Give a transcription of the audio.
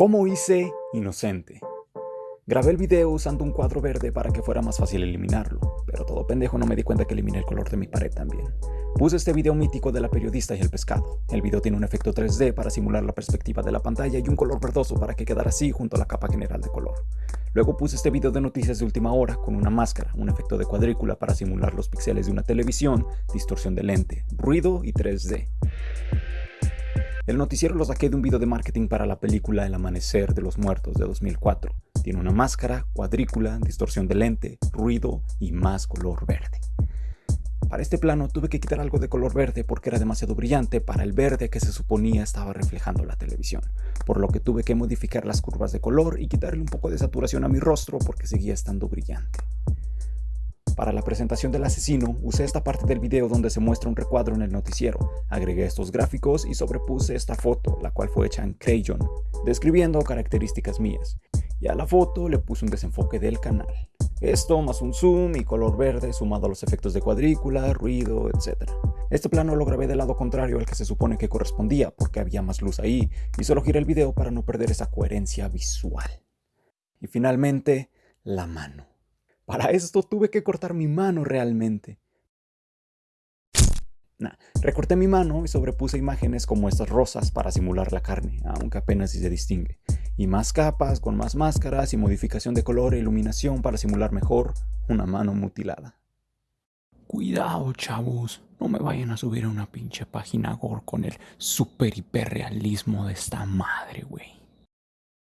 ¿Cómo hice Inocente? Grabé el video usando un cuadro verde para que fuera más fácil eliminarlo, pero todo pendejo no me di cuenta que eliminé el color de mi pared también. Puse este video mítico de la periodista y el pescado. El video tiene un efecto 3D para simular la perspectiva de la pantalla y un color verdoso para que quedara así junto a la capa general de color. Luego puse este video de noticias de última hora con una máscara, un efecto de cuadrícula para simular los píxeles de una televisión, distorsión de lente, ruido y 3D. El noticiero lo saqué de un video de marketing para la película El Amanecer de los Muertos de 2004. Tiene una máscara, cuadrícula, distorsión de lente, ruido y más color verde. Para este plano tuve que quitar algo de color verde porque era demasiado brillante para el verde que se suponía estaba reflejando la televisión, por lo que tuve que modificar las curvas de color y quitarle un poco de saturación a mi rostro porque seguía estando brillante. Para la presentación del asesino, usé esta parte del video donde se muestra un recuadro en el noticiero, agregué estos gráficos y sobrepuse esta foto, la cual fue hecha en Crayon, describiendo características mías, y a la foto le puse un desenfoque del canal. Esto más un zoom y color verde sumado a los efectos de cuadrícula, ruido, etc. Este plano lo grabé del lado contrario al que se supone que correspondía porque había más luz ahí y solo giré el video para no perder esa coherencia visual. Y finalmente, la mano. Para esto tuve que cortar mi mano realmente. recorté mi mano y sobrepuse imágenes como estas rosas para simular la carne, aunque apenas si se distingue. Y más capas con más máscaras y modificación de color e iluminación para simular mejor una mano mutilada. Cuidado, chavos. No me vayan a subir a una pinche página gore con el super hiperrealismo de esta madre, güey.